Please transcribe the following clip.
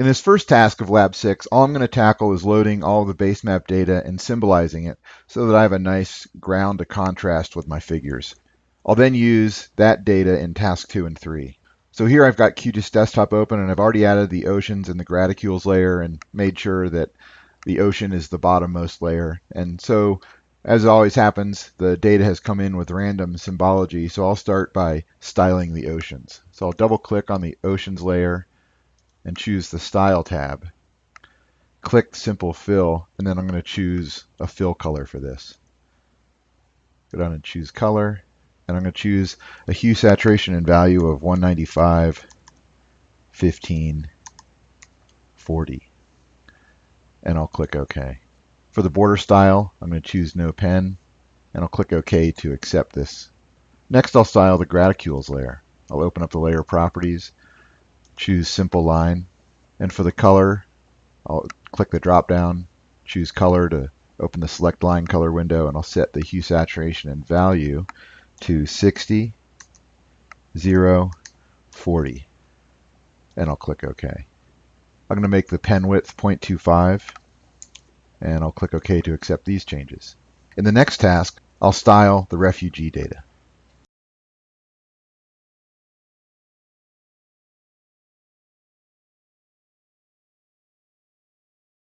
In this first task of Lab 6, all I'm going to tackle is loading all the base map data and symbolizing it so that I have a nice ground to contrast with my figures. I'll then use that data in task 2 and 3. So here I've got QGIS Desktop open and I've already added the oceans and the graticules layer and made sure that the ocean is the bottommost layer. And so as always happens, the data has come in with random symbology. So I'll start by styling the oceans. So I'll double click on the oceans layer and choose the Style tab. Click Simple Fill, and then I'm going to choose a fill color for this. Go down and choose Color, and I'm going to choose a hue saturation and value of 195, 15, 40, and I'll click OK. For the border style, I'm going to choose No Pen, and I'll click OK to accept this. Next, I'll style the graticules layer. I'll open up the layer properties choose simple line. And for the color, I'll click the drop down, choose color to open the select line color window, and I'll set the hue saturation and value to 60, 0, 40. And I'll click OK. I'm going to make the pen width 0.25, and I'll click OK to accept these changes. In the next task, I'll style the refugee data.